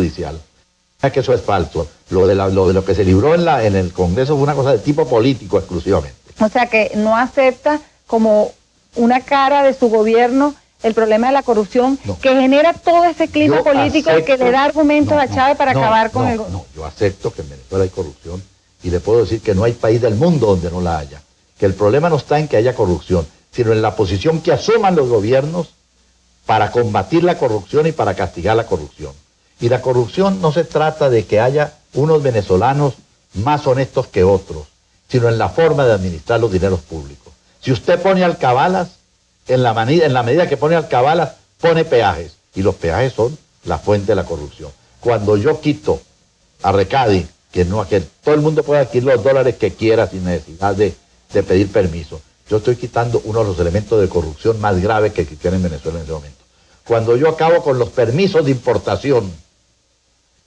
judicial. Es que eso es falso. Lo de, lo, de lo que se libró en, la, en el Congreso fue una cosa de tipo político exclusivamente. O sea que no acepta como una cara de su gobierno el problema de la corrupción que genera todo ese clima político que le da argumentos a Chávez para acabar con el... No, yo acepto que en Venezuela hay corrupción y le puedo decir que no hay país del mundo donde no la haya. Que el problema no está en que haya corrupción, sino en la posición que asuman los gobiernos para combatir la corrupción y para castigar la corrupción. Y la corrupción no se trata de que haya unos venezolanos más honestos que otros, sino en la forma de administrar los dineros públicos. Si usted pone alcabalas, en la, medida que pone alcabalas, pone peajes. Y los peajes son la fuente de la corrupción. Cuando yo quito a Recadi, que, no, que todo el mundo pueda adquirir los dólares que quiera sin necesidad de, pedir permiso, yo estoy quitando uno de los elementos de corrupción más graves que existen en Venezuela en ese momento. Cuando yo acabo con los permisos de importación,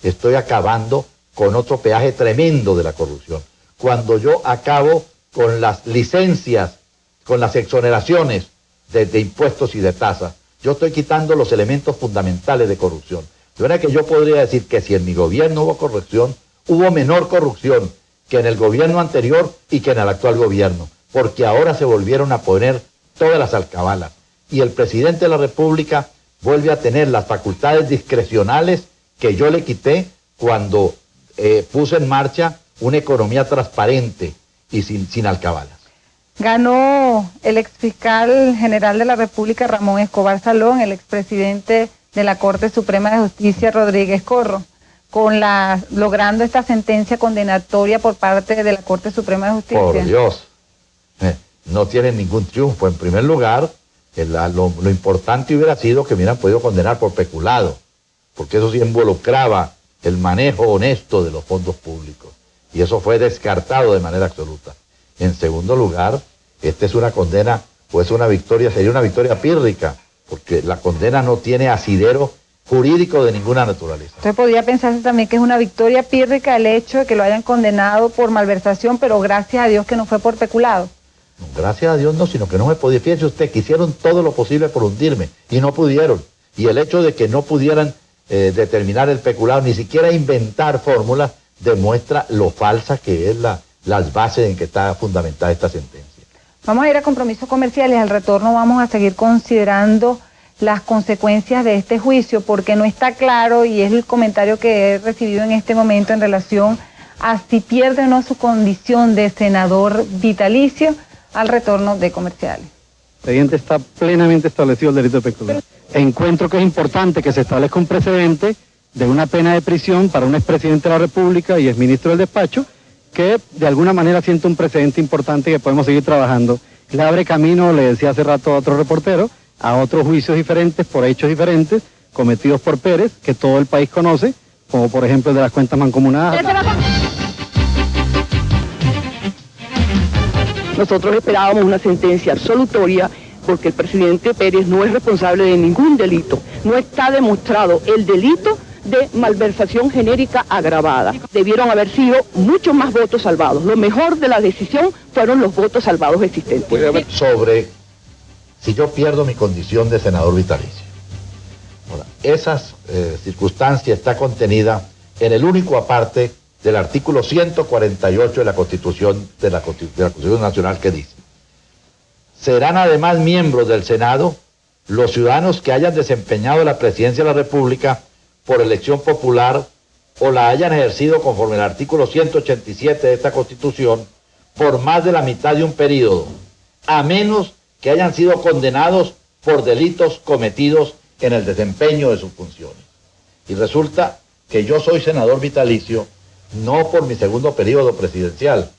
estoy acabando con otro peaje tremendo de la corrupción. Cuando yo acabo con las licencias, con las exoneraciones de, impuestos y de tasas, yo estoy quitando los elementos fundamentales de corrupción. De manera que yo podría decir que si en mi gobierno hubo corrupción, hubo menor corrupción que en el gobierno anterior y que en el actual gobierno, porque ahora se volvieron a poner todas las alcabalas. Y el presidente de la República vuelve a tener las facultades discrecionales que yo le quité cuando eh, puse en marcha una economía transparente y sin, sin alcabalas. Ganó el exfiscal general de la República, Ramón Escobar Salón, el expresidente de la Corte Suprema de Justicia, Rodríguez Corro, con la, logrando esta sentencia condenatoria por parte de la Corte Suprema de Justicia. Por Dios, eh, no tiene ningún triunfo. En primer lugar, lo, lo, importante hubiera sido que hubieran podido condenar por peculado, porque eso sí involucraba el manejo honesto de los fondos públicos. Y eso fue descartado de manera absoluta. En segundo lugar, esta es una condena, pues una victoria, sería una victoria pírrica, porque la condena no tiene asidero jurídico de ninguna naturaleza. Usted podría pensarse también que es una victoria pírrica el hecho de que lo hayan condenado por malversación, pero gracias a Dios que no fue por peculado. gracias a Dios no, sino que no me podía. Fíjese usted que hicieron todo lo posible por hundirme y no pudieron. Y el hecho de que no pudieran eh, determinar el peculado, ni siquiera inventar fórmulas, demuestra lo falsa que es la, las bases en que está fundamentada esta sentencia. Vamos a ir a compromisos comerciales, al retorno vamos a seguir considerando las consecuencias de este juicio, porque no está claro, y es el comentario que he recibido en este momento en relación a si pierde o no su condición de senador vitalicio al retorno de comerciales. El expediente está plenamente establecido el delito de peculado. Encuentro que es importante que se establezca un precedente de una pena de prisión para un expresidente de la República y exministro del despacho, que de alguna manera siente un precedente importante que podemos seguir trabajando. Le abre camino, le decía hace rato a otro reportero, a otros juicios diferentes por hechos diferentes cometidos por Pérez, que todo el país conoce, como por ejemplo el de las cuentas mancomunadas. Nosotros esperábamos una sentencia absolutoria porque el presidente Pérez no es responsable de ningún delito. No está demostrado el delito de malversación genérica agravada. Debieron haber sido muchos más votos salvados. Lo mejor de la decisión fueron los votos salvados existentes. Sobre si yo pierdo mi condición de senador vitalicio. esa eh, circunstancia está contenida en el único aparte del artículo 148 de la Constitución de la Constitución Nacional que dice serán además miembros del Senado los ciudadanos que hayan desempeñado la presidencia de la República por elección popular o la hayan ejercido conforme al artículo 187 de esta Constitución por más de la mitad de un periodo, a menos que hayan sido condenados por delitos cometidos en el desempeño de sus funciones. Y resulta que yo soy senador vitalicio no por mi segundo periodo presidencial,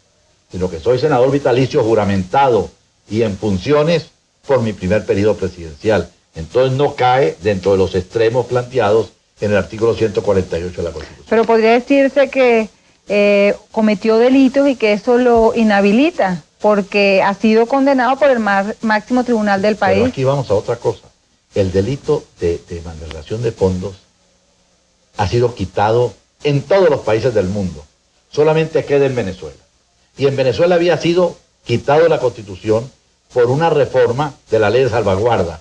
sino que soy senador vitalicio juramentado y en funciones por mi primer periodo presidencial. Entonces no cae dentro de los extremos planteados en el artículo 148 de la Constitución. Pero podría decirse que eh, cometió delitos y que eso lo inhabilita, porque ha sido condenado por el máximo tribunal del país. Pero aquí vamos a otra cosa. El delito de, de malversación de fondos ha sido quitado en todos los países del mundo. Solamente queda en Venezuela. Y en Venezuela había sido quitado de la Constitución por una reforma de la ley de salvaguarda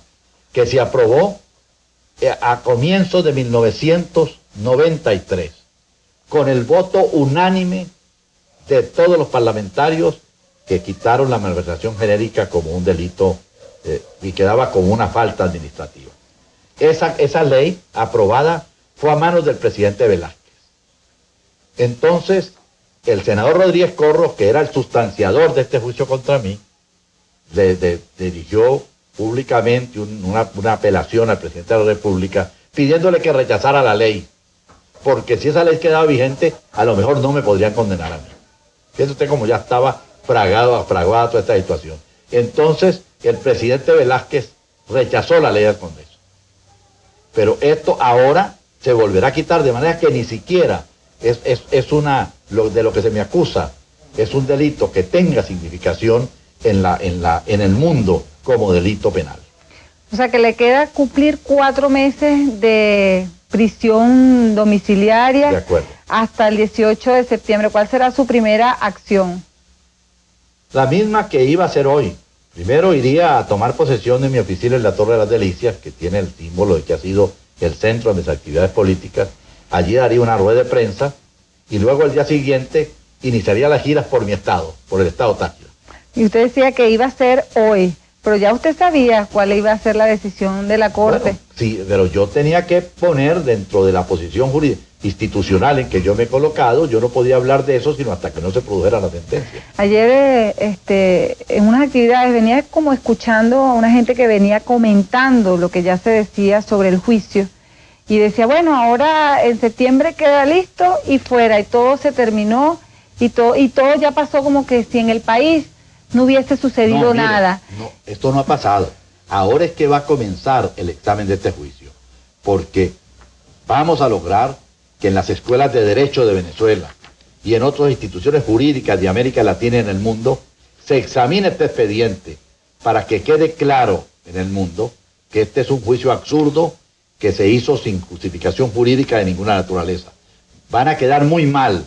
que se aprobó eh, a comienzos de 1900 93, con el voto unánime de todos los parlamentarios que quitaron la malversación genérica como un delito eh, y quedaba como una falta administrativa. Esa, esa ley aprobada fue a manos del presidente Velázquez. Entonces, el senador Rodríguez Corro, que era el sustanciador de este juicio contra mí, le, dirigió públicamente una, apelación al presidente de la República pidiéndole que rechazara la ley, porque si esa ley quedaba vigente, a lo mejor no me podrían condenar a mí. Fíjese usted como ya estaba fragado, fragada toda esta situación. Entonces, el presidente Velázquez rechazó la ley del Congreso. Pero esto ahora se volverá a quitar de manera que ni siquiera es, una, lo, de lo que se me acusa, es un delito que tenga significación en, la, en, la, en el mundo como delito penal. O sea que le queda cumplir cuatro meses de prisión domiciliaria hasta el 18 de septiembre. ¿Cuál será su primera acción? La misma que iba a hacer hoy. Primero iría a tomar posesión de mi oficina en la Torre de las Delicias, que tiene el símbolo de que ha sido el centro de mis actividades políticas. Allí daría una rueda de prensa y luego el día siguiente iniciaría las giras por mi estado, por el estado Táchira. Y usted decía que iba a ser hoy, pero ya usted sabía cuál iba a ser la decisión de la Corte. sí, pero yo tenía que poner dentro de la posición jurídica institucional en que yo me he colocado, yo no podía hablar de eso sino hasta que no se produjera la sentencia. Ayer eh, este, en unas actividades venía como escuchando a una gente que venía comentando lo que ya se decía sobre el juicio y decía, bueno, ahora en septiembre queda listo y fuera y todo se terminó y, todo y todo ya pasó como que si en el país no hubiese sucedido nada. No, esto no ha pasado. Ahora es que va a comenzar el examen de este juicio, porque vamos a lograr que en las escuelas de derecho de Venezuela y en otras instituciones jurídicas de América Latina y en el mundo, se examine este expediente para que quede claro en el mundo que este es un juicio absurdo que se hizo sin justificación jurídica de ninguna naturaleza. Van a quedar muy mal,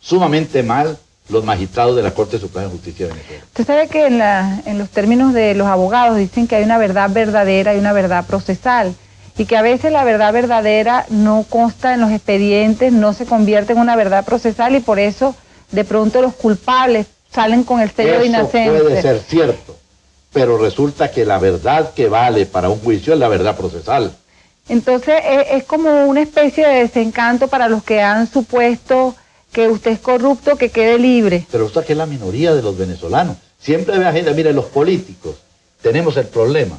sumamente mal, los magistrados de la Corte Suprema de Justicia de Venezuela. Usted sabe que en, en los términos de los abogados dicen que hay una verdad verdadera y una verdad procesal y que a veces la verdad verdadera no consta en los expedientes, no se convierte en una verdad procesal y por eso de pronto los culpables salen con el sello de inocencia. puede ser cierto, pero resulta que la verdad que vale para un juicio es la verdad procesal. Entonces es, como una especie de desencanto para los que han supuesto que usted es corrupto, que quede libre. Pero usted que es la minoría de los venezolanos. Siempre ve gente, mire, los políticos tenemos el problema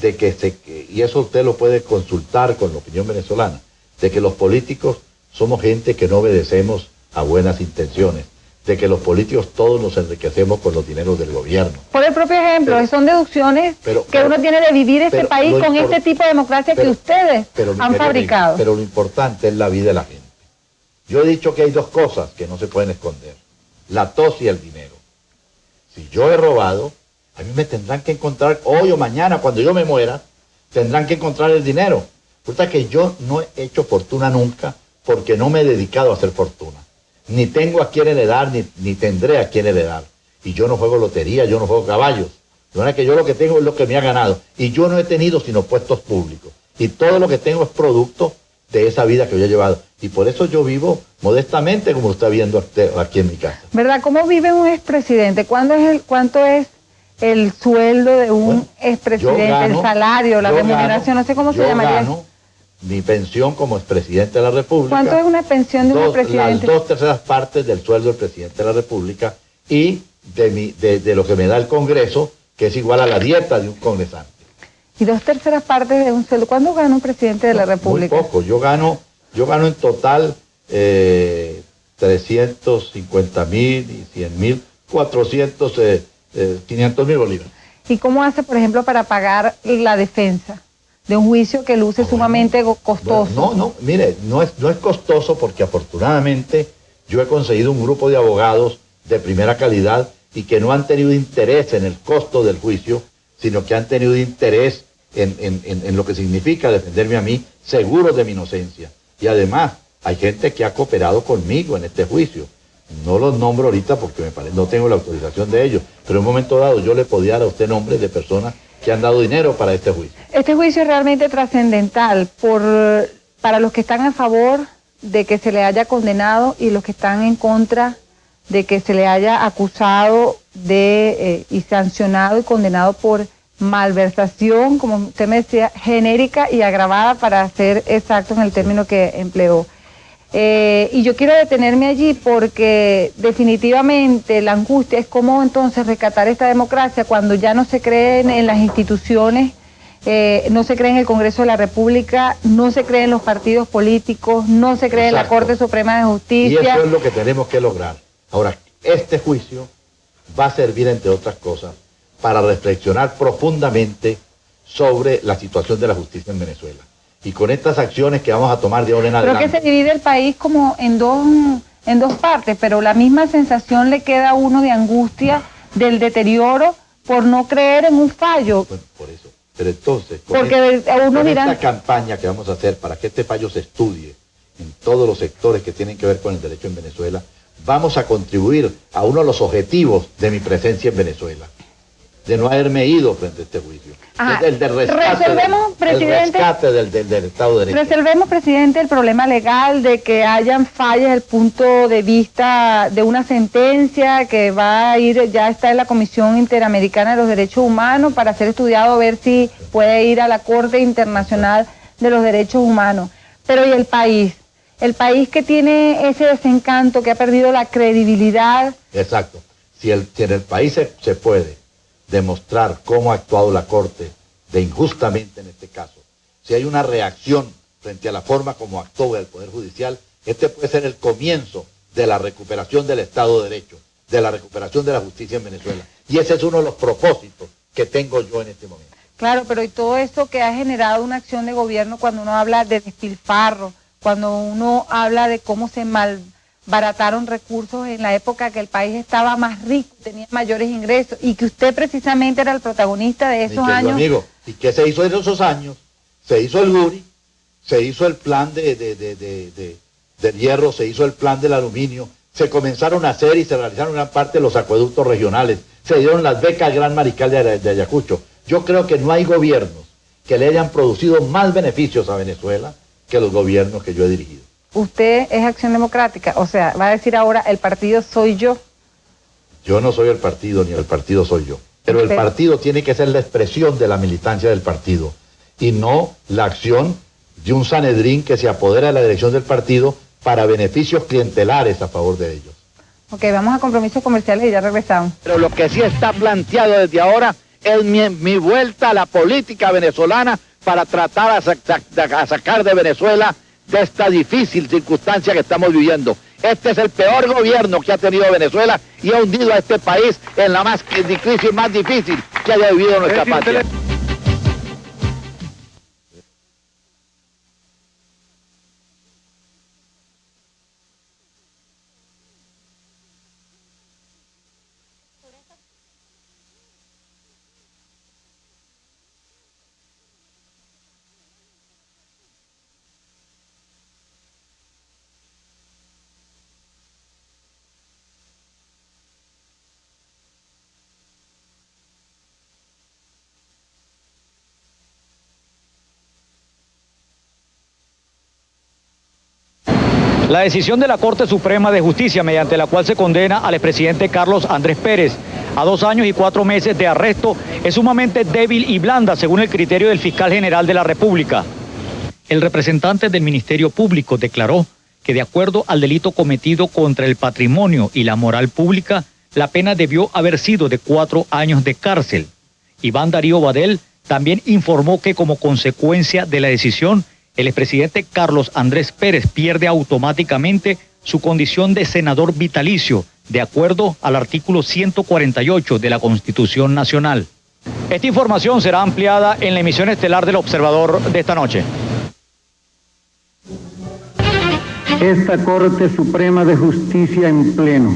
de que se, y eso usted lo puede consultar con la opinión venezolana, de que los políticos somos gente que no obedecemos a buenas intenciones, de que los políticos todos nos enriquecemos con los dineros del gobierno. Por el propio ejemplo, son deducciones que uno tiene de vivir este país con este tipo de democracia que ustedes han fabricado. pero lo importante es la vida de la gente. Yo he dicho que hay dos cosas que no se pueden esconder, la tos y el dinero. Si yo he robado, a mí me tendrán que encontrar hoy o mañana, cuando yo me muera, tendrán que encontrar el dinero. Resulta que yo no he hecho fortuna nunca porque no me he dedicado a hacer fortuna. Ni tengo a quién heredar, ni, ni tendré a quién heredar. Y yo no juego lotería, yo no juego caballos. De manera que yo lo que tengo es lo que me ha ganado. Y yo no he tenido sino puestos públicos. Y todo lo que tengo es producto de esa vida que yo he llevado. Y por eso yo vivo modestamente, como está viendo aquí en mi casa. ¿Verdad? ¿Cómo vive un expresidente? ¿Cuándo es el, ¿Cuánto es el sueldo de un expresidente, el salario, la remuneración, no sé cómo se llamaría. Gano mi pensión como expresidente de la República. ¿Cuánto es una pensión de un presidente? Las dos terceras partes del sueldo del presidente de la República y de, mi, de, lo que me da el Congreso, que es igual a la dieta de un congresante. ¿Y dos terceras partes de un sueldo? ¿Cuándo gana un presidente de la República? Muy poco. Yo gano, yo gano en total eh, 350 mil y 100 mil, 400 500 mil bolívares. ¿Y cómo hace, por ejemplo, para pagar la defensa de un juicio que luce sumamente costoso? no, no, mire, no es, no es costoso porque afortunadamente yo he conseguido un grupo de abogados de primera calidad y que no han tenido interés en el costo del juicio, sino que han tenido interés en, en lo que significa defenderme a mí, seguros de mi inocencia. Y además, hay gente que ha cooperado conmigo en este juicio. No los nombro ahorita porque me parece, no tengo la autorización de ellos, pero en un momento dado yo le podía dar a usted nombres de personas que han dado dinero para este juicio. Este juicio es realmente trascendental por para los que están a favor de que se le haya condenado y los que están en contra de que se le haya acusado de eh, y sancionado y condenado por malversación, como usted me decía, genérica y agravada para ser exacto en el término que empleó. Eh, y yo quiero detenerme allí porque definitivamente la angustia es cómo entonces rescatar esta democracia cuando ya no se creen en las instituciones, eh, no se cree en el Congreso de la República, no se cree en los partidos políticos, no se cree en la Corte Suprema de Justicia. Y eso es lo que tenemos que lograr. Ahora, este juicio va a servir, entre otras cosas, para reflexionar profundamente sobre la situación de la justicia en Venezuela. Y con estas acciones que vamos a tomar de ahora en adelante. Creo que se divide el país como en dos, en dos partes, pero la misma sensación le queda a uno de angustia del deterioro por no creer en un fallo. Bueno, por eso. Pero entonces, con, Porque esta campaña que vamos a hacer para que este fallo se estudie en todos los sectores que tienen que ver con el derecho en Venezuela, vamos a contribuir a uno de los objetivos de mi presencia en Venezuela de no haberme ido frente a este juicio. El rescate, resolvemos, presidente, del, Estado de Derecho. Resolvemos, presidente, el problema legal de que hayan fallas desde el punto de vista de una sentencia que va a ir, ya está en la Comisión Interamericana de los Derechos Humanos para ser estudiado, a ver si puede ir a la Corte Internacional de los Derechos Humanos. Pero ¿y el país? El país que tiene ese desencanto, que ha perdido la credibilidad. Exacto. Si, el, si en el país se puede demostrar cómo ha actuado la Corte de injustamente en este caso. Si hay una reacción frente a la forma como actuó el Poder Judicial, este puede ser el comienzo de la recuperación del Estado de Derecho, de la recuperación de la justicia en Venezuela. Y ese es uno de los propósitos que tengo yo en este momento. Claro, pero y todo esto que ha generado una acción de gobierno cuando uno habla de despilfarro, cuando uno habla de cómo se mal barataron recursos en la época que el país estaba más rico, tenía mayores ingresos y que usted precisamente era el protagonista de esos años. Amigo, ¿y qué se hizo en esos años? Se hizo el GURI, se hizo el plan de, de, de, del hierro, se hizo el plan del aluminio, se comenzaron a hacer y se realizaron gran parte de los acueductos regionales, se dieron las becas al Gran Mariscal de, de Ayacucho. Yo creo que no hay gobiernos que le hayan producido más beneficios a Venezuela que los gobiernos que yo he dirigido usted es Acción Democrática, o sea, va a decir ahora, el partido soy yo. Yo no soy el partido, ni el partido soy yo. Pero el partido tiene que ser la expresión de la militancia del partido y no la acción de un Sanedrín que se apodera de la dirección del partido para beneficios clientelares a favor de ellos. Ok, vamos a compromisos comerciales y ya regresamos. Pero lo que sí está planteado desde ahora es mi, vuelta a la política venezolana para tratar a sacar de Venezuela de esta difícil circunstancia que estamos viviendo. Este es el peor gobierno que ha tenido Venezuela y ha hundido a este país en la más crisis más difícil que haya vivido nuestra patria. La decisión de la Corte Suprema de Justicia, mediante la cual se condena al expresidente Carlos Andrés Pérez a dos años y cuatro meses de arresto, es sumamente débil y blanda, según el criterio del fiscal general de la República. El representante del Ministerio Público declaró que de acuerdo al delito cometido contra el patrimonio y la moral pública, la pena debió haber sido de cuatro años de cárcel. Iván Darío Badel también informó que como consecuencia de la decisión, el expresidente Carlos Andrés Pérez pierde automáticamente su condición de senador vitalicio, de acuerdo al artículo 148 de la Constitución Nacional. Esta información será ampliada en la emisión estelar del Observador de esta noche. Esta Corte Suprema de Justicia en pleno,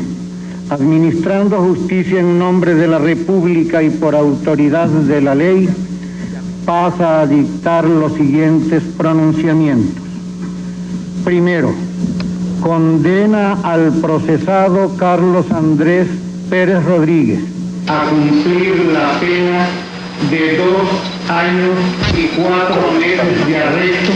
administrando justicia en nombre de la República y por autoridad de la ley, pasa a dictar los siguientes pronunciamientos. Primero, condena al procesado Carlos Andrés Pérez Rodríguez a cumplir la pena de dos años y cuatro meses de arresto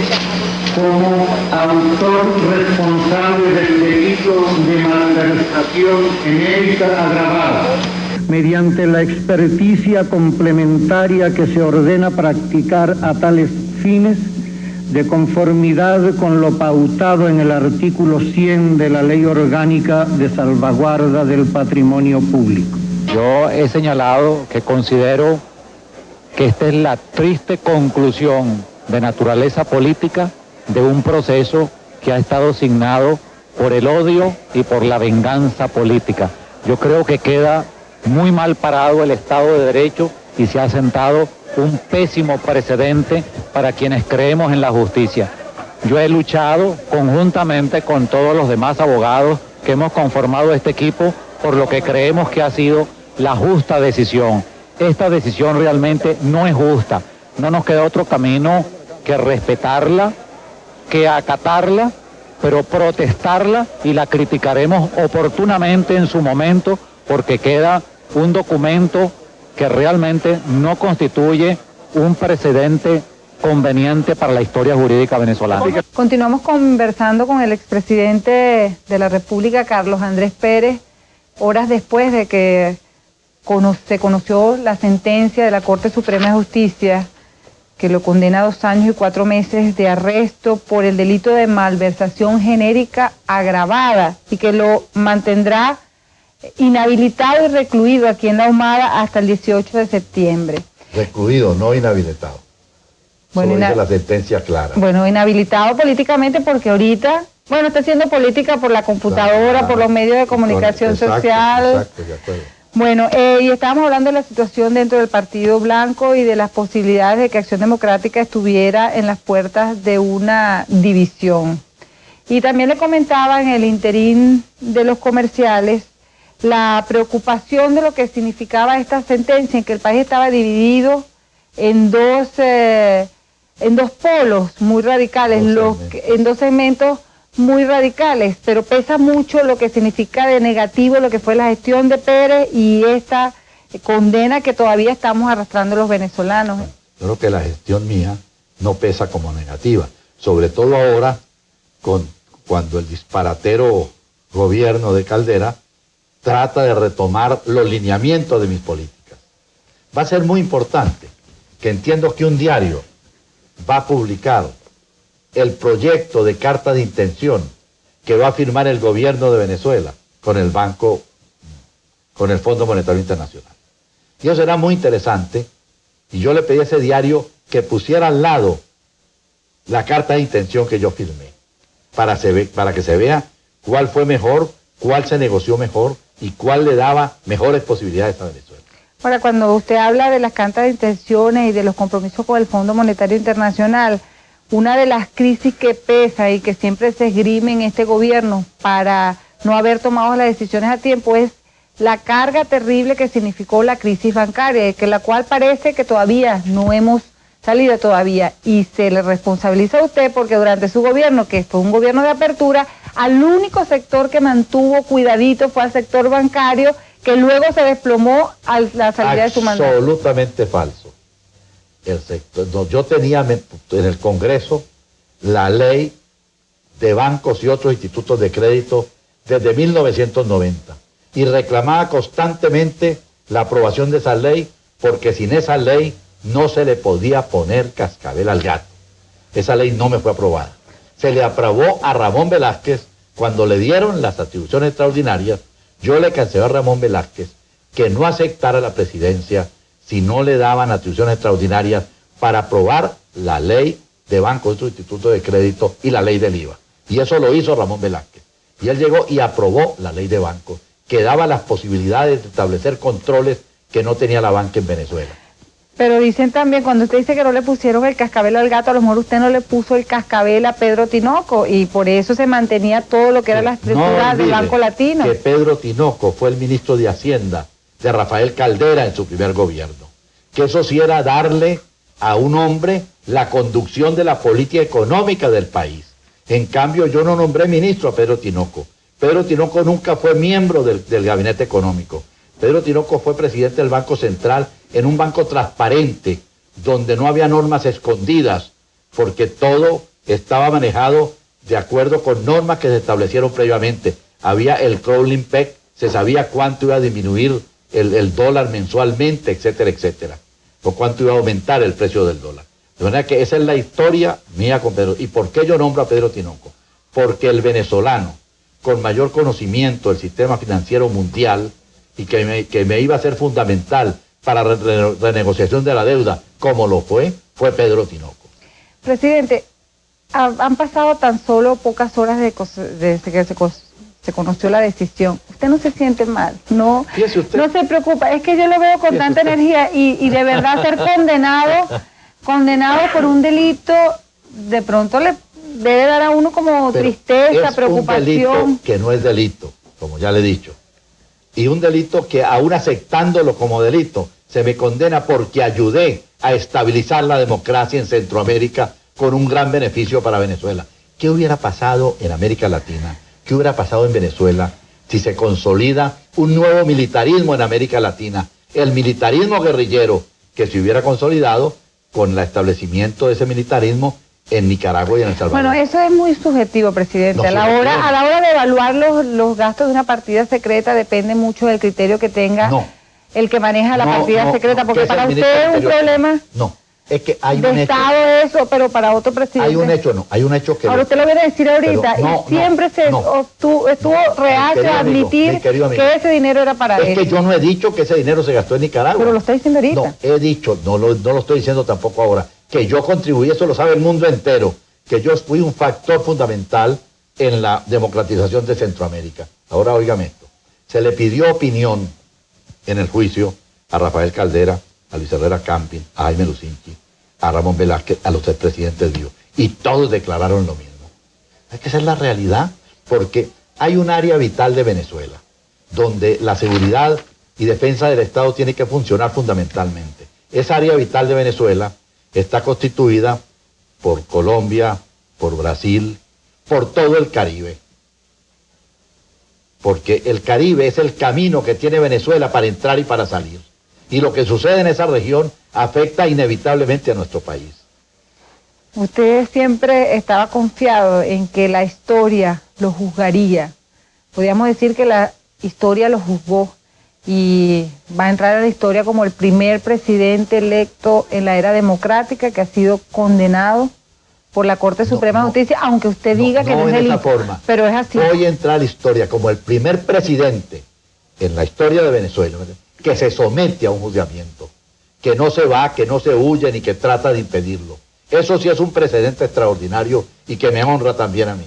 como autor responsable del delito de malversación genérica agravada mediante la experticia complementaria que se ordena practicar a tales fines de conformidad con lo pautado en el artículo 100 de la Ley Orgánica de Salvaguarda del Patrimonio Público. Yo he señalado que considero que esta es la triste conclusión de naturaleza política de un proceso que ha estado signado por el odio y por la venganza política. Yo creo que queda muy mal parado el Estado de Derecho y se ha sentado un pésimo precedente para quienes creemos en la justicia. Yo he luchado conjuntamente con todos los demás abogados que hemos conformado este equipo por lo que creemos que ha sido la justa decisión. Esta decisión realmente no es justa. No nos queda otro camino que respetarla, que acatarla, pero protestarla y la criticaremos oportunamente en su momento porque queda un documento que realmente no constituye un precedente conveniente para la historia jurídica venezolana. Continuamos conversando con el expresidente de la República, Carlos Andrés Pérez, horas después de que se conoció la sentencia de la Corte Suprema de Justicia que lo condena a dos años y cuatro meses de arresto por el delito de malversación genérica agravada y que lo mantendrá inhabilitado y recluido aquí en la Humada hasta el 18 de septiembre. Recluido, no inhabilitado. Bueno, Solo la sentencia clara. Bueno, inhabilitado políticamente porque ahorita, bueno, está haciendo política por la computadora, por los medios de comunicación social. Exacto, de acuerdo. Bueno, eh, y estábamos hablando de la situación dentro del Partido Blanco y de las posibilidades de que Acción Democrática estuviera en las puertas de una división. Y también le comentaba en el interín de los comerciales la preocupación de lo que significaba esta sentencia, en que el país estaba dividido en dos, eh, en dos polos muy radicales, los, en dos segmentos muy radicales, pero pesa mucho lo que significa de negativo lo que fue la gestión de Pérez y esta condena que todavía estamos arrastrando los venezolanos. Yo creo que la gestión mía no pesa como negativa, sobre todo ahora con, cuando el disparatero gobierno de Caldera trata de retomar los lineamientos de mis políticas. Va a ser muy importante que entiendo que un diario va a publicar el proyecto de carta de intención que va a firmar el gobierno de Venezuela con el Banco, con el Fondo Monetario Internacional. Y eso será muy interesante y yo le pedí a ese diario que pusiera al lado la carta de intención que yo firmé para, para que se vea cuál fue mejor, cuál se negoció mejor y cuál le daba mejores posibilidades a Venezuela. Ahora, cuando usted habla de las cartas de intenciones y de los compromisos con el Fondo Monetario Internacional, una de las crisis que pesa y que siempre se esgrime en este gobierno para no haber tomado las decisiones a tiempo es la carga terrible que significó la crisis bancaria, que la cual parece que todavía no hemos salido todavía y se le responsabiliza a usted porque durante su gobierno, que fue un gobierno de apertura, al único sector que mantuvo cuidadito fue al sector bancario, que luego se desplomó a la salida de su mandato. Absolutamente falso. El sector, yo tenía en el Congreso la ley de bancos y otros institutos de crédito desde 1990 y reclamaba constantemente la aprobación de esa ley porque sin esa ley no se le podía poner cascabel al gato. Esa ley no me fue aprobada se le aprobó a Ramón Velázquez cuando le dieron las atribuciones extraordinarias. Yo le cancelé a Ramón Velázquez que no aceptara la presidencia si no le daban atribuciones extraordinarias para aprobar la ley de bancos, de instituto de crédito y la ley del IVA. Y eso lo hizo Ramón Velázquez. Y él llegó y aprobó la ley de bancos, que daba las posibilidades de establecer controles que no tenía la banca en Venezuela. Pero dicen también, cuando usted dice que no le pusieron el cascabel al gato, a lo mejor usted no le puso el cascabel a Pedro Tinoco y por eso se mantenía todo lo que era la estructura del Banco Latino. Que Pedro Tinoco fue el ministro de Hacienda de Rafael Caldera en su primer gobierno. Que eso sí era darle a un hombre la conducción de la política económica del país. En cambio, yo no nombré ministro a Pedro Tinoco. Pedro Tinoco nunca fue miembro del, del gabinete económico. Pedro Tinoco fue presidente del Banco Central en un banco transparente, donde no había normas escondidas, porque todo estaba manejado de acuerdo con normas que se establecieron previamente. Había el crawling peg, se sabía cuánto iba a disminuir el, dólar mensualmente, etcétera, etcétera, o cuánto iba a aumentar el precio del dólar. De manera que esa es la historia mía con Pedro. ¿Y por qué yo nombro a Pedro Tinoco? Porque el venezolano, con mayor conocimiento del sistema financiero mundial, y que que me iba a ser fundamental para la re- renegociación de la deuda, como lo fue, fue Pedro Tinoco. Presidente, ha- han pasado tan solo pocas horas de desde que se, conoció la decisión. Usted no se siente mal, no, no se preocupa. Es que yo lo veo con tanta usted. energía y, y de verdad ser condenado, condenado por un delito, de pronto le debe dar a uno como Pero tristeza, es preocupación. un delito que no es delito, como ya le he dicho. Y un delito que aún aceptándolo como delito, se me condena porque ayudé a estabilizar la democracia en Centroamérica con un gran beneficio para Venezuela. ¿Qué hubiera pasado en América Latina? ¿Qué hubiera pasado en Venezuela si se consolida un nuevo militarismo en América Latina? El militarismo guerrillero que se hubiera consolidado con el establecimiento de ese militarismo en Nicaragua y en El Salvador. Bueno, eso es muy subjetivo, presidente. No, a, la subjetivo. hora, a la hora de evaluar los, los gastos de una partida secreta depende mucho del criterio que tenga No. el que maneja la No, partida secreta, porque es para usted es un problema No, es que hay un hecho. Estado eso, pero para otro presidente. Hay un hecho, no, hay un hecho que... Ahora usted lo viene a decir ahorita no, y siempre no, se no. obtu- estuvo reacio querido a admitir amigo. que ese dinero era para Es él. que yo no he dicho que ese dinero se gastó en Nicaragua. Pero lo está diciendo ahorita. No, he dicho, no lo, no lo estoy diciendo tampoco ahora, que yo contribuí, eso lo sabe el mundo entero, que yo fui un factor fundamental en la democratización de Centroamérica. Ahora óigame esto. Se le pidió opinión en el juicio a Rafael Caldera, a Luis Herrera Camping, a Jaime Lucinchi, a Ramón Velázquez, a los expresidentes Dios. Y todos declararon lo mismo. Hay que ser la realidad, porque hay un área vital de Venezuela, donde la seguridad y defensa del Estado tiene que funcionar fundamentalmente. Esa área vital de Venezuela está constituida por Colombia, por Brasil, por todo el Caribe. Porque el Caribe es el camino que tiene Venezuela para entrar y para salir. Y lo que sucede en esa región afecta inevitablemente a nuestro país. Usted siempre estaba confiado en que la historia lo juzgaría. Podríamos decir que la historia lo juzgó y va a entrar a la historia como el primer presidente electo en la era democrática que ha sido condenado por la Corte No, Suprema de no. Justicia, aunque usted diga que no, es delito. esa forma. Pero es así. Hoy entra a la historia como el primer presidente en la historia de Venezuela que se somete a un juzgamiento, que no se va, que no se huye ni que trata de impedirlo. Eso sí es un precedente extraordinario y que me honra también a mí.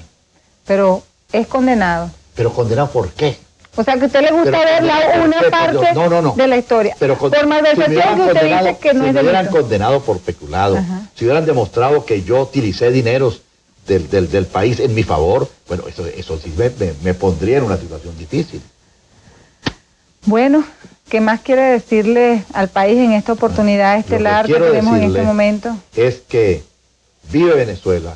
Pero es condenado. Pero condenado por qué? O sea, que a usted le gusta Pero ver la- una pero, parte pero, no, no, no. de la historia. Pero con- por malversación si hubieran que usted dice que no si es me hubieran delito. condenado por peculado, Ajá. si hubieran demostrado que yo utilicé dineros del, del- del país en mi favor, bueno, eso, eso sí me, me- me pondría en una situación difícil. Bueno, ¿qué más quiere decirle al país en esta oportunidad estelar que quiero tenemos en este momento? Es que vive Venezuela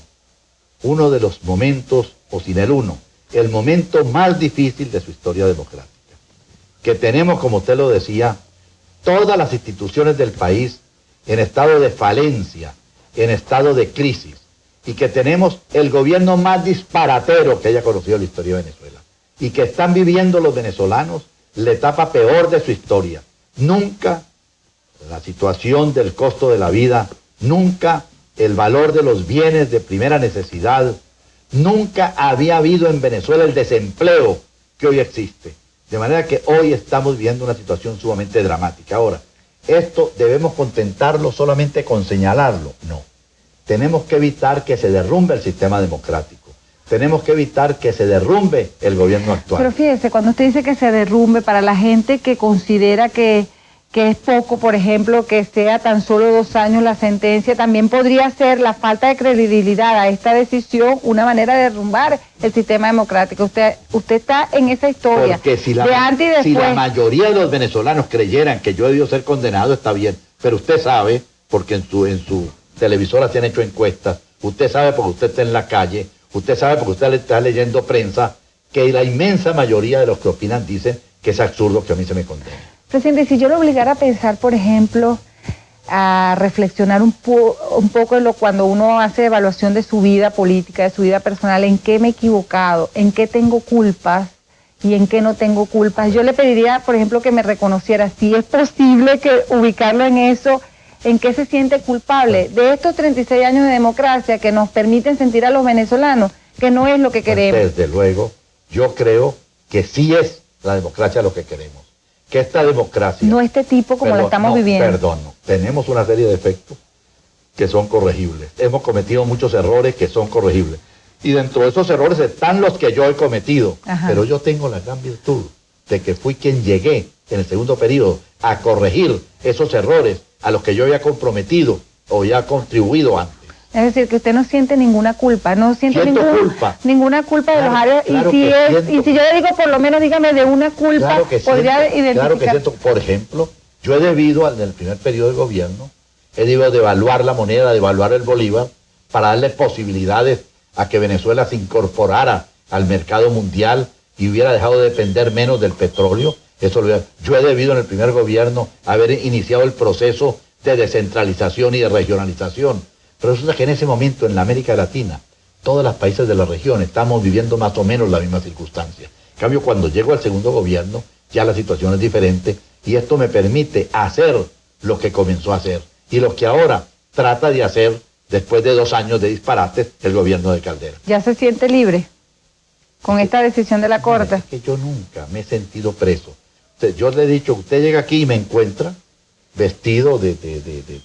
uno de los momentos, o sin el uno, el momento más difícil de su historia democrática. Que tenemos, como usted lo decía, todas las instituciones del país en estado de falencia, en estado de crisis, y que tenemos el gobierno más disparatero que haya conocido la historia de Venezuela, y que están viviendo los venezolanos la etapa peor de su historia. Nunca la situación del costo de la vida, nunca el valor de los bienes de primera necesidad, nunca había habido en Venezuela el desempleo que hoy existe. De manera que hoy estamos viendo una situación sumamente dramática. Ahora, esto debemos contentarlo solamente con señalarlo. No. Tenemos que evitar que se derrumbe el sistema democrático. Tenemos que evitar que se derrumbe el gobierno actual. Pero fíjese, cuando usted dice que se derrumbe, para la gente que considera que, que es poco, por ejemplo, que sea tan solo dos años la sentencia, también podría ser la falta de credibilidad a esta decisión una manera de derrumbar el sistema democrático. Usted, usted está en esa historia Porque si la, de antes y si la mayoría de los venezolanos creyeran que yo he debido ser condenado, está bien. Pero usted sabe, porque en su, en su televisora se han hecho encuestas, usted sabe porque usted está en la calle, usted sabe porque usted está leyendo prensa, que la inmensa mayoría de los que opinan dicen que es absurdo que a mí se me condene. Presidente, si yo lo obligara a pensar, por ejemplo, a reflexionar un, un poco en lo cuando uno hace evaluación de su vida política, de su vida personal, en qué me he equivocado, en qué tengo culpas y en qué no tengo culpas. Yo le pediría, por ejemplo, que me reconociera si es posible que ubicarlo en eso, en qué se siente culpable de estos 36 años de democracia que nos permiten sentir a los venezolanos que no es lo que queremos. Desde luego, yo creo que sí es la democracia lo que queremos. Que esta democracia... No este tipo como la estamos viviendo. Perdón, tenemos una serie de efectos que son corregibles. Hemos cometido muchos errores que son corregibles. Y dentro de esos errores están los que yo he cometido. Pero yo tengo la gran virtud de que fui quien llegué en el segundo periodo a corregir esos errores a los que yo había comprometido o ya contribuido antes. Es decir, que usted no siente ninguna culpa, no siente culpa. ninguna culpa de los áreas. y, si es, y si yo le digo, por lo menos dígame de una culpa, podría identificar. Claro que siento. Por ejemplo, yo he debido, en el primer periodo de gobierno, he debido devaluar la moneda, devaluar el bolívar, para darle posibilidades a que Venezuela se incorporara al mercado mundial y hubiera dejado de depender menos del petróleo. Eso yo he debido en el primer gobierno haber iniciado el proceso de descentralización y de regionalización. Pero resulta que en ese momento en la América Latina, todos los países de la región estamos viviendo más o menos la misma circunstancia. En cambio, cuando llego al segundo gobierno, ya la situación es diferente y esto me permite hacer lo que comenzó a hacer y lo que ahora trata de hacer después de dos años de disparates el gobierno de Caldera. ¿Ya se siente libre con esta decisión de la Corte? es que yo nunca me he sentido preso. Yo le he dicho, usted llega aquí y me encuentra vestido de,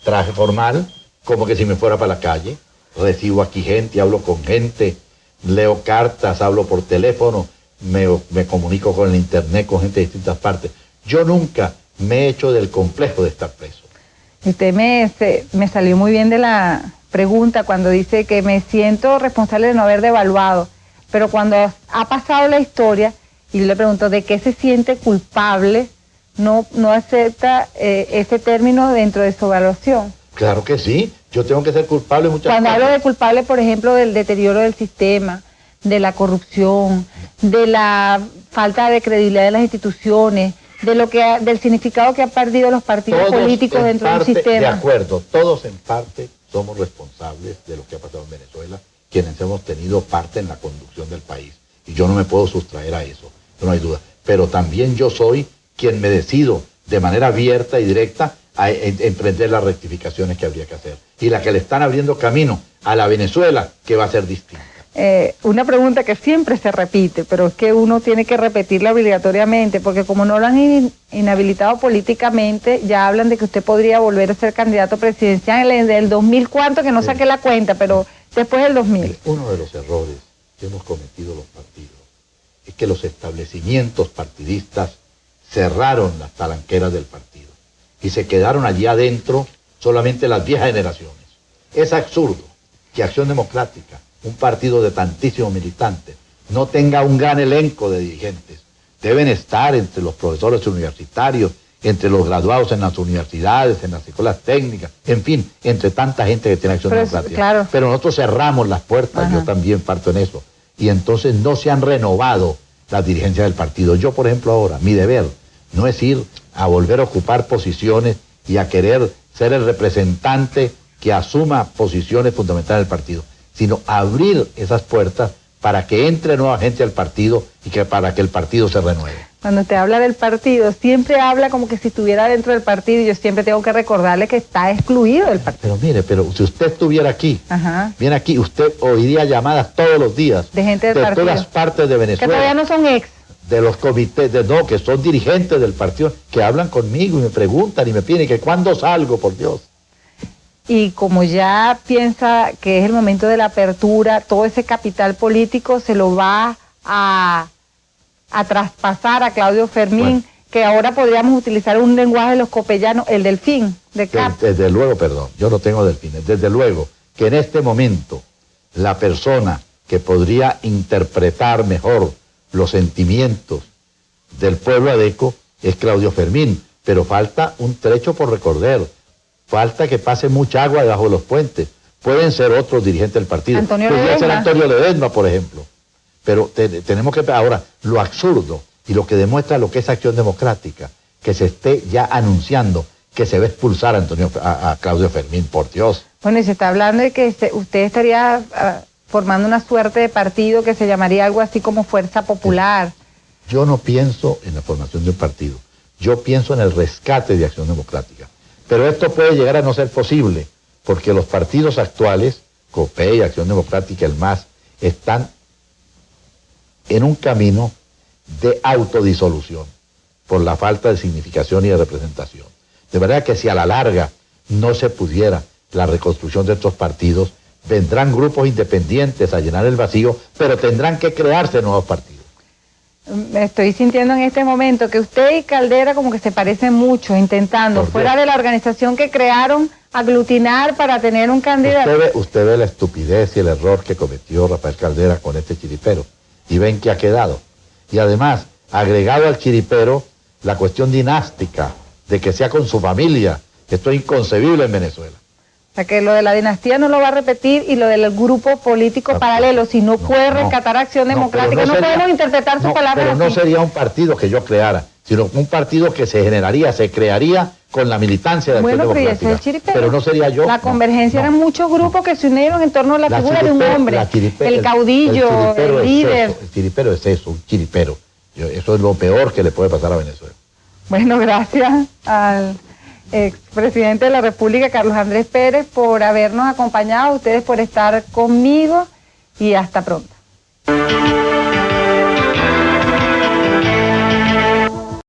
traje formal, como que si me fuera para la calle. Recibo aquí gente, hablo con gente, leo cartas, hablo por teléfono, me, me comunico con el internet, con gente de distintas partes. Yo nunca me he hecho del complejo de estar preso. Usted me, me salió muy bien de la, pregunta cuando dice que me siento responsable de no haber devaluado, pero cuando ha pasado la historia y le pregunto de qué se siente culpable, no, no acepta eh, ese término dentro de su evaluación. Claro que sí, yo tengo que ser culpable muchas Cuando hablo de culpable, por ejemplo, del deterioro del sistema, de la corrupción, de la falta de credibilidad de las instituciones, de lo que del significado que han perdido los partidos políticos dentro del sistema. De acuerdo, todos en parte somos responsables de lo que ha pasado en Venezuela, quienes hemos tenido parte en la conducción del país. Y yo no me puedo sustraer a eso, no hay duda. Pero también yo soy quien me decido de manera abierta y directa a emprender las rectificaciones que habría que hacer. Y la que le están abriendo camino a la Venezuela, que va a ser distinta. Eh, una pregunta que siempre se repite, pero es que uno tiene que repetirla obligatoriamente, porque como no lo han inhabilitado políticamente, ya hablan de que usted podría volver a ser candidato presidencial en el 2000, ¿cuánto? Que no saqué la cuenta, pero después del 2000. Uno de los errores que hemos cometido los partidos es que los establecimientos partidistas cerraron las talanqueras del partido y se quedaron allí adentro solamente las viejas generaciones. Es absurdo que Acción Democrática un partido de tantísimos militantes no tenga un gran elenco de dirigentes. Deben estar entre los profesores universitarios, entre los graduados en las universidades, en las escuelas técnicas, en fin, entre tanta gente que tiene acción democrática. Pero nosotros cerramos las puertas, yo también parto en eso. Y entonces no se han renovado las dirigencias del partido. Yo, por ejemplo, ahora, mi deber no es ir a volver a ocupar posiciones y a querer ser el representante que asuma posiciones fundamentales del partido sino abrir esas puertas para que entre nueva gente al partido y que para que el partido se renueve. Cuando te habla del partido, siempre habla como que si estuviera dentro del partido y yo siempre tengo que recordarle que está excluido del partido. Pero mire, pero si usted estuviera aquí, viene aquí, usted oiría llamadas todos los días de gente de todas partes de Venezuela. Que todavía no son ex. De los comités, de no, que son dirigentes del partido, que hablan conmigo y me preguntan y me piden que cuándo salgo, por Dios. Y como ya piensa que es el momento de la apertura, todo ese capital político se lo va a, traspasar a Claudio Fermín, que ahora podríamos utilizar un lenguaje de los copellanos, el delfín de Cap. Desde, luego, perdón, yo no tengo delfines, desde luego que en este momento la persona que podría interpretar mejor los sentimientos del pueblo adeco es Claudio Fermín, pero falta un trecho por recorrer Falta que pase mucha agua debajo de los puentes. Pueden ser otros dirigentes del partido. Antonio Podría ser Antonio Ledesma, por ejemplo. Pero tenemos que... Ahora, lo absurdo y lo que demuestra lo que es acción democrática, que se esté ya anunciando que se va a expulsar a, Antonio, a, Claudio Fermín, por Dios. Bueno, y se está hablando de que usted estaría ah, formando una suerte de partido que se llamaría algo así como Fuerza Popular. Yo no pienso en la formación de un partido, yo pienso en el rescate de Acción Democrática. Pero esto puede llegar a no ser posible, porque los partidos actuales, COPE y Acción Democrática, el MAS, están en un camino de autodisolución por la falta de significación y de representación. De verdad que si a la larga no se pudiera la reconstrucción de estos partidos, vendrán grupos independientes a llenar el vacío, pero tendrán que crearse nuevos partidos. Me estoy sintiendo en este momento que usted y Caldera como que se parecen mucho, intentando, fuera de la organización que crearon, aglutinar para tener un candidato. Usted ve, usted ve la estupidez y el error que cometió Rafael Caldera con este chiripero y ven que ha quedado. Y además, agregado al chiripero, la cuestión dinástica de que sea con su familia. Esto es inconcebible en Venezuela. O sea, que lo de la dinastía no lo va a repetir y lo del grupo político paralelo, si no, puede rescatar Acción Democrática, no, podemos interpretar su palabra Pero no sería un partido que yo creara, sino un partido que se generaría, se crearía con la militancia de Acción Democrática. Pero, no sería yo. La convergencia eran muchos grupos que se unieron en torno a la, figura de un hombre, el caudillo, el, líder. el chiripero es eso, un chiripero. eso es lo peor que le puede pasar a Venezuela. Bueno, gracias al expresidente de la República, Carlos Andrés Pérez, por habernos acompañado, ustedes por estar conmigo y hasta pronto.